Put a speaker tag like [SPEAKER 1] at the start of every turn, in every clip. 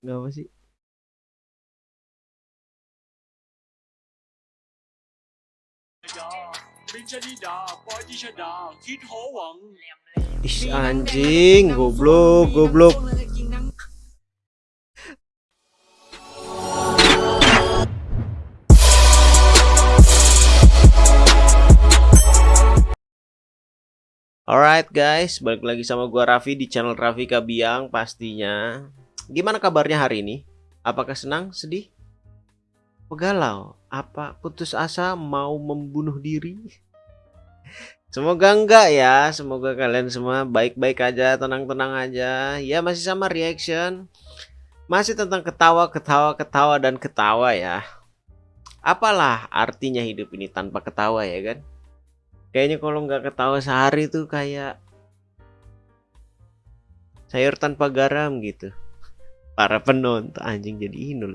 [SPEAKER 1] Nggak apa sih? Ih anjing, goblok, goblok. Alright guys, balik lagi sama gua Raffi di channel Raffi Kabiang pastinya. Gimana kabarnya hari ini? Apakah senang, sedih, pegalau? Apa putus asa mau membunuh diri? Semoga enggak ya, semoga kalian semua baik-baik aja, tenang-tenang aja. Ya masih sama reaction. Masih tentang ketawa, ketawa, ketawa dan ketawa ya. Apalah artinya hidup ini tanpa ketawa ya kan? Kayaknya kalau nggak ketawa sehari tuh kayak sayur tanpa garam gitu. Para penonton anjing jadi inul.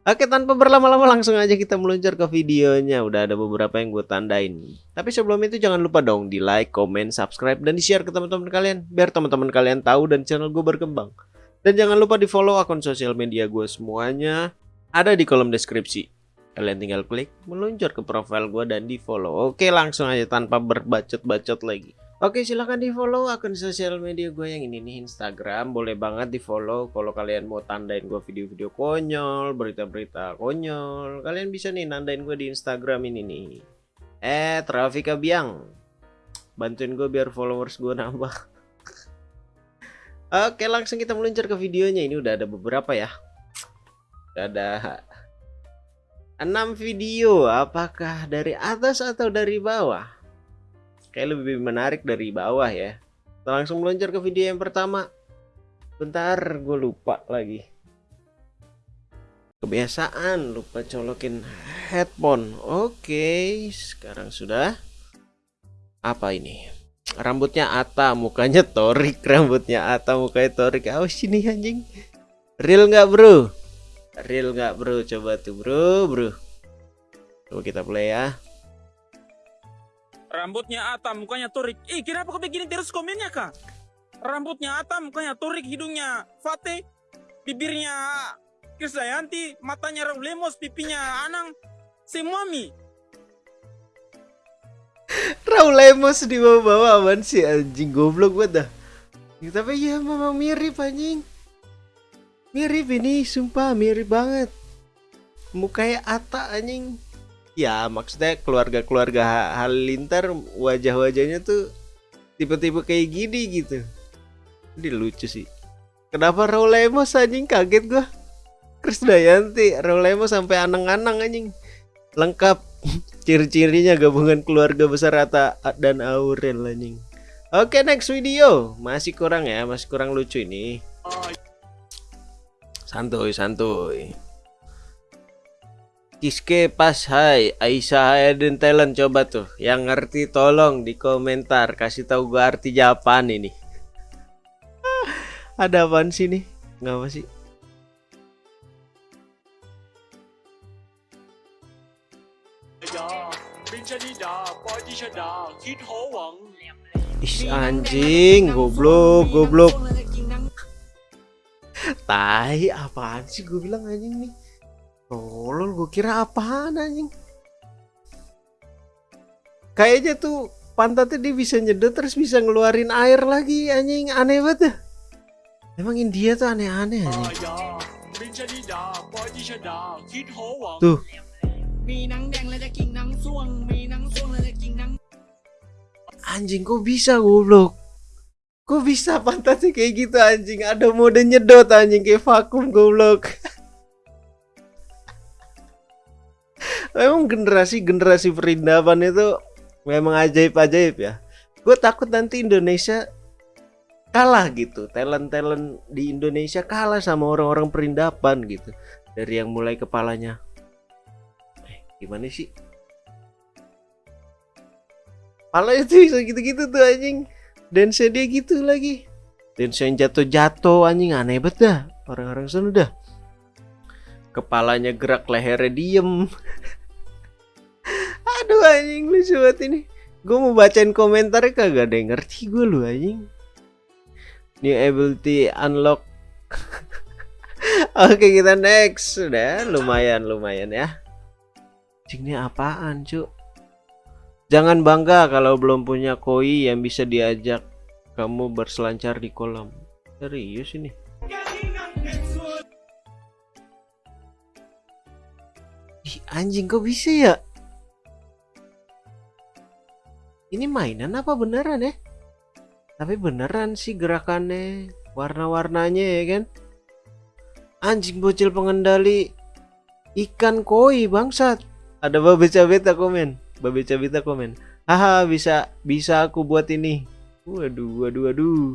[SPEAKER 1] Oke tanpa berlama-lama langsung aja kita meluncur ke videonya. Udah ada beberapa yang gue tandain. Tapi sebelum itu jangan lupa dong di like, comment, subscribe dan di share ke teman-teman kalian biar teman-teman kalian tahu dan channel gue berkembang. Dan jangan lupa di follow akun sosial media gue semuanya ada di kolom deskripsi. Kalian tinggal klik meluncur ke profile gue dan di follow. Oke langsung aja tanpa berbacot-bacot lagi. Oke silahkan di follow akun sosial media gue yang ini nih Instagram. Boleh banget di follow kalau kalian mau tandain gue video-video konyol berita-berita konyol. Kalian bisa nih nandain gue di Instagram ini nih. Eh Trafika Biang bantuin gue biar followers gue nambah. Oke langsung kita meluncur ke videonya. Ini udah ada beberapa ya. Udah ada 6 video. Apakah dari atas atau dari bawah kayak lebih menarik dari bawah ya. Kita langsung meluncur ke video yang pertama. Bentar gue lupa lagi. Kebiasaan lupa colokin headphone. Oke sekarang sudah. Apa ini? Rambutnya Ata mukanya Torik rambutnya Ata mukanya Torik awas sini anjing. Real nggak bro? Real nggak bro? Coba tuh bro bro. Coba kita play ya
[SPEAKER 2] Rambutnya Atam, mukanya Turik. Ih, kenapa kau begini terus komennya, Kak? Rambutnya Atam, mukanya Turik, hidungnya Fate, bibirnya Krisdayanti, matanya Raul Lemos, pipinya Anang, semua mi.
[SPEAKER 1] Raul Lemos di bawah-bawah aman sih anjing goblok banget dah. Ya, tapi ya memang mirip anjing. Mirip ini, sumpah mirip banget. Mukanya Ata anjing ya maksudnya keluarga-keluarga Halilintar wajah-wajahnya tuh tipe-tipe kayak gini gitu. Ini lucu sih. Kenapa Raul Lemos anjing? Kaget gua. Krisdayanti Raul sampai anang-anang anjing. Lengkap. Ciri-cirinya gabungan keluarga besar Rata dan Aurel anjing. Oke next video. Masih kurang ya masih kurang lucu ini. Santuy santuy Kiske pas hai Aisyah Aiden Talent coba tuh. Yang ngerti tolong di komentar kasih tahu gua arti Japan ini. Ada apaan sih nih nggak apa sih? Ih anjing goblok goblok. Tai apaan sih gue bilang anjing nih Tolol gue kira apaan anjing? Kayaknya tuh pantatnya dia bisa nyedot terus bisa ngeluarin air lagi anjing. Aneh banget ya. Emang India tuh aneh-aneh anjing. Tuh. Anjing kok bisa goblok? Kok bisa pantatnya kayak gitu anjing? Ada mode nyedot anjing kayak vakum goblok memang generasi-generasi perindapan itu memang ajaib-ajaib ya. Gue takut nanti Indonesia kalah gitu. Talent-talent di Indonesia kalah sama orang-orang perindapan gitu. Dari yang mulai kepalanya. Eh, gimana sih? Pala itu bisa gitu-gitu tuh anjing. Dan dia gitu lagi. Dan yang jatuh-jatuh anjing aneh banget dah. Orang-orang sana dah. Kepalanya gerak, lehernya diem. Lucu banget ini. Gue mau bacain komentar kagak ada yang ngerti gue lu anjing. New ability unlock. Oke kita next Sudah lumayan lumayan ya Ini apaan cuk Jangan bangga kalau belum punya koi yang bisa diajak Kamu berselancar di kolam Serius ini Ih, anjing kok bisa ya Ini mainan apa beneran ya Tapi beneran sih gerakannya Warna-warnanya ya kan Anjing bocil pengendali ikan koi bangsat. Ada babe cabita komen. Babe cabita komen. Haha bisa bisa aku buat ini. Waduh waduh waduh.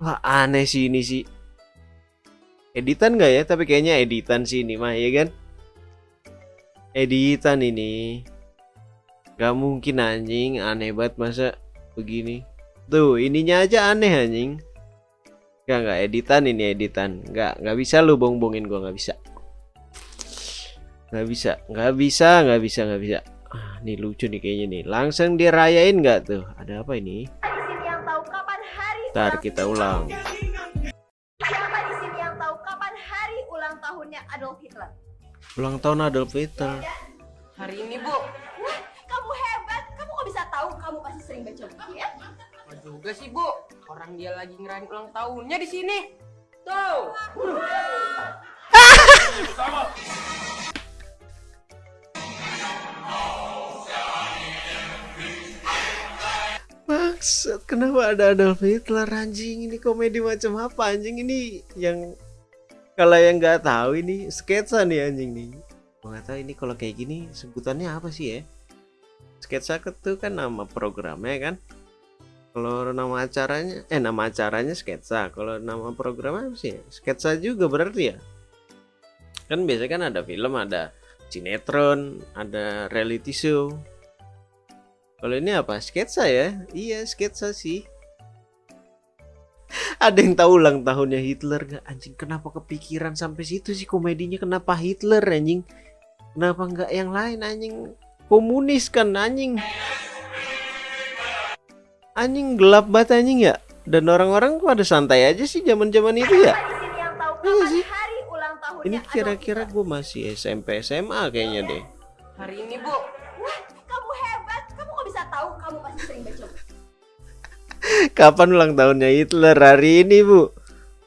[SPEAKER 1] Wah aneh sih ini sih. Editan nggak ya? Tapi kayaknya editan sih ini mah ya kan? Editan ini. Gak mungkin anjing aneh banget masa begini. Tuh ininya aja aneh anjing. Enggak enggak editan ini editan. Enggak enggak bisa lu bong-bongin gua enggak bisa. Enggak bisa, enggak bisa, enggak bisa, enggak bisa. Ah, ini lucu nih kayaknya nih. Langsung dirayain enggak tuh? Ada apa ini? Ntar kita ulang.
[SPEAKER 3] Siapa di sini yang tahu kapan hari ulang tahunnya Adolf Hitler?
[SPEAKER 1] Ulang tahun Adolf Hitler.
[SPEAKER 4] Hari ini bu,
[SPEAKER 3] Wah, kamu hebat. Kamu kok bisa tahu? Kamu pasti sering baca buku ya?
[SPEAKER 4] apa juga sih bu? Orang dia lagi ngerayain ulang tahunnya di sini. Tuh.
[SPEAKER 1] Maksud kenapa ada Adolf Hitler anjing ini komedi macam apa anjing ini yang kalau yang nggak tahu ini sketsa nih anjing nih. Nggak tahu ini kalau kayak gini sebutannya apa sih ya? Sketsa itu kan nama programnya kan. Kalau nama acaranya eh nama acaranya sketsa. Kalau nama programnya apa sih? Sketsa juga berarti ya. Kan biasanya kan ada film, ada sinetron, ada reality show. Kalau ini apa? Sketsa ya? Iya, sketsa sih. Ada yang tahu ulang tahunnya Hitler gak? Anjing, kenapa kepikiran sampai situ sih komedinya? Kenapa Hitler anjing? Kenapa nggak yang lain anjing? Komunis kan anjing. Anjing gelap banget anjing ya. Dan orang-orang pada santai aja sih zaman-zaman itu ya. Iya sih.
[SPEAKER 3] hari ulang tahunnya
[SPEAKER 1] Ini kira-kira gue masih SMP SMA kayaknya deh.
[SPEAKER 4] Hari ini bu,
[SPEAKER 1] Kapan ulang tahunnya Hitler hari ini, Bu?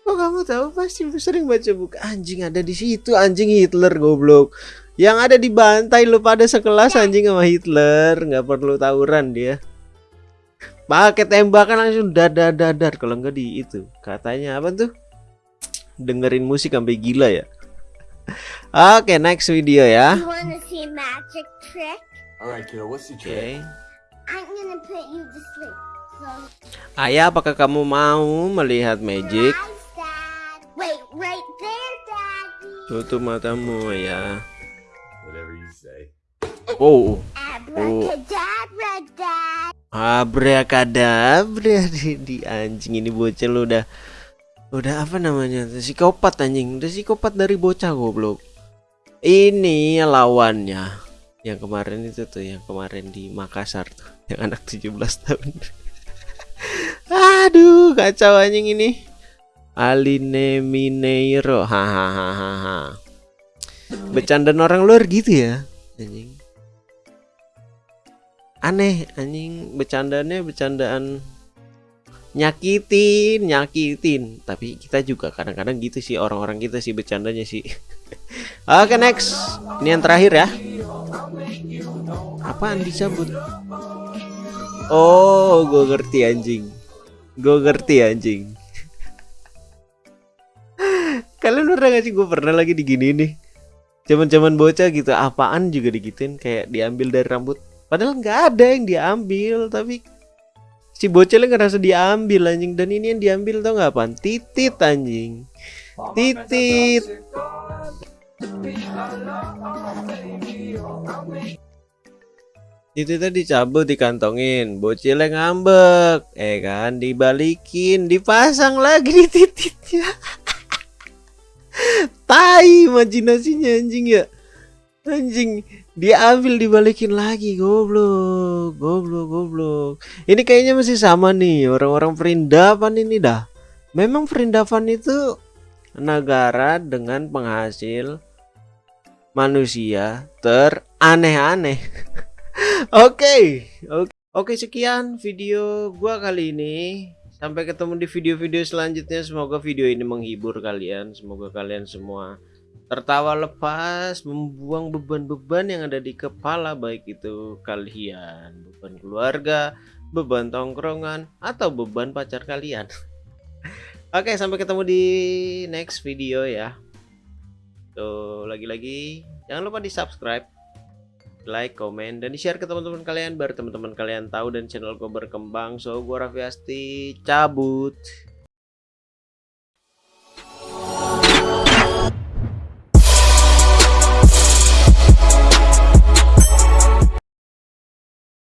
[SPEAKER 1] Kok kamu tahu pasti sering baca buku anjing ada di situ anjing Hitler goblok. Yang ada di bantai lu pada sekelas anjing sama Hitler, nggak perlu tawuran dia. Pakai tembakan langsung dadar dadar kalau nggak di itu. Katanya apa tuh? Dengerin musik sampai gila ya. Oke, next video ya. Oke.
[SPEAKER 5] trick?
[SPEAKER 6] I'm gonna put you to sleep.
[SPEAKER 1] Ayah, apakah kamu mau melihat magic? Tutup matamu ya. Oh,
[SPEAKER 6] Dad.
[SPEAKER 1] Abrakadabra di, di anjing ini bocah lu udah udah apa namanya? Psikopat anjing. Udah psikopat dari bocah goblok. Ini lawannya. Yang kemarin itu tuh yang kemarin di Makassar tuh. Yang anak 17 tahun aduh kacau anjing ini. Aline Mineiro. Hahaha bercandaan orang luar gitu ya anjing. Aneh anjing. Bercandanya bercandaan nyakitin nyakitin. Tapi kita juga kadang-kadang gitu sih orang-orang kita sih bercandanya sih. Oke next. Ini yang terakhir ya. Apaan dicabut oh gue ngerti anjing gue ngerti anjing kalian pernah gak sih gue pernah lagi digini nih zaman-zaman bocah gitu apaan juga digituin kayak diambil dari rambut Padahal nggak ada yang diambil, tapi si bocilnya ngerasa diambil anjing dan ini yang diambil tau nggak apaan? Titit anjing. Titit. Tititnya dicabut dikantongin, bocilnya ngambek, eh kan dibalikin, dipasang lagi di tititnya. Tai imajinasinya anjing ya. Anjing diambil dibalikin lagi goblok goblok goblok ini kayaknya masih sama nih orang-orang perindapan ini dah Memang Vrindavan itu negara dengan penghasil manusia teraneh-aneh. Oke, oke, oke sekian video gua kali ini. Sampai ketemu di video-video selanjutnya. Semoga video ini menghibur kalian. Semoga kalian semua tertawa lepas, membuang beban-beban yang ada di kepala baik itu kalian, beban keluarga, beban tongkrongan atau beban pacar kalian. Oke, sampai ketemu di next video ya. Tuh, lagi-lagi jangan lupa di-subscribe, like, komen dan di-share ke teman-teman kalian biar teman-teman kalian tahu dan channel gue berkembang. So, gua Raffi Asti cabut.